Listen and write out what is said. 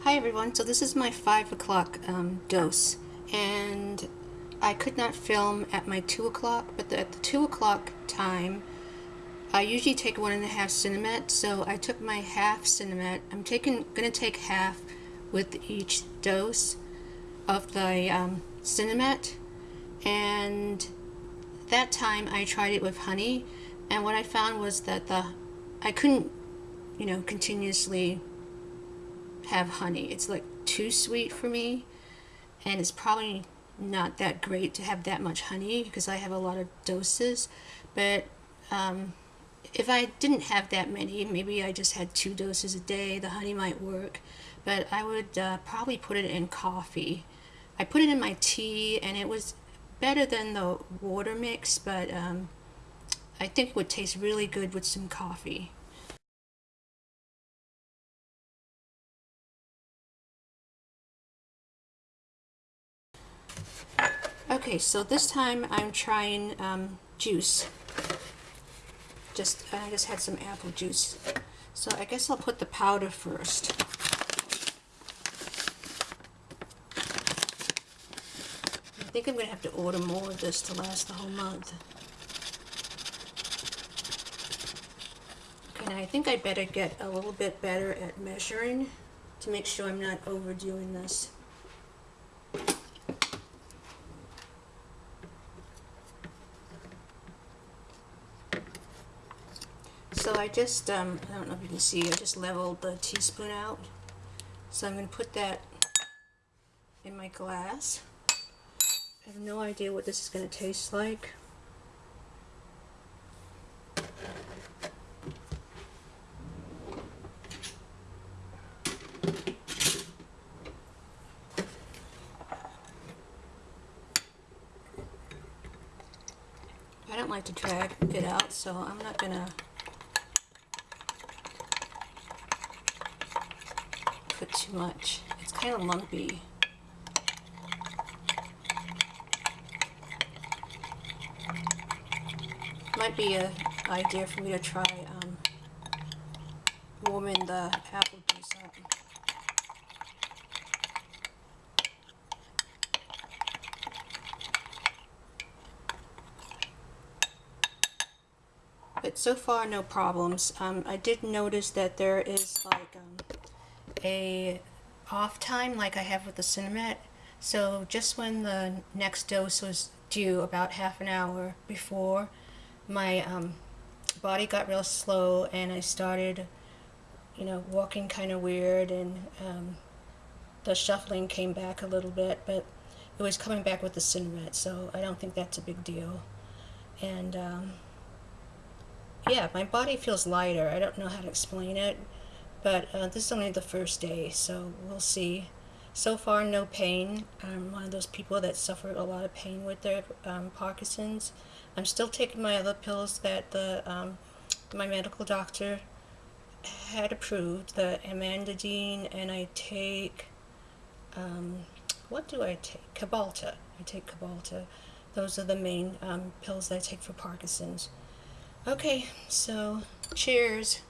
Hi everyone, so this is my 5 o'clock um, dose and I could not film at my 2 o'clock but the, at the 2 o'clock time I usually take one and a half Sinemet so I took my half Sinemet I'm taking gonna take half with each dose of the um, Sinemet and that time I tried it with honey and what I found was that the I couldn't you know continuously have honey. It's like too sweet for me and it's probably not that great to have that much honey because I have a lot of doses. But um, if I didn't have that many maybe I just had two doses a day the honey might work. But I would uh, probably put it in coffee. I put it in my tea and it was better than the water mix but um, I think it would taste really good with some coffee Okay, so this time I'm trying um, juice. Just I just had some apple juice. So I guess I'll put the powder first. I think I'm going to have to order more of this to last the whole month. Okay, now I think I better get a little bit better at measuring to make sure I'm not overdoing this. So I just, um, I don't know if you can see, I just leveled the teaspoon out. So I'm going to put that in my glass. I have no idea what this is going to taste like. I don't like to drag it out, so I'm not going to put too much. It's kind of lumpy. Might be an idea for me to try um, warming the apple juice up. But so far, no problems. Um, I did notice that there is like um, a off time like I have with the Sinemet. So just when the next dose was due, about half an hour before, my um, body got real slow and I started, you know, walking kind of weird and um, the shuffling came back a little bit, but it was coming back with the Sinemet, so I don't think that's a big deal. And um, yeah, my body feels lighter. I don't know how to explain it. But uh, this is only the first day, so we'll see. So far, no pain. I'm one of those people that suffer a lot of pain with their um, Parkinson's. I'm still taking my other pills that the um, my medical doctor had approved, the amantadine, and I take, um, what do I take? Cymbalta. I take Cymbalta. Those are the main um, pills that I take for Parkinson's. Okay, so cheers.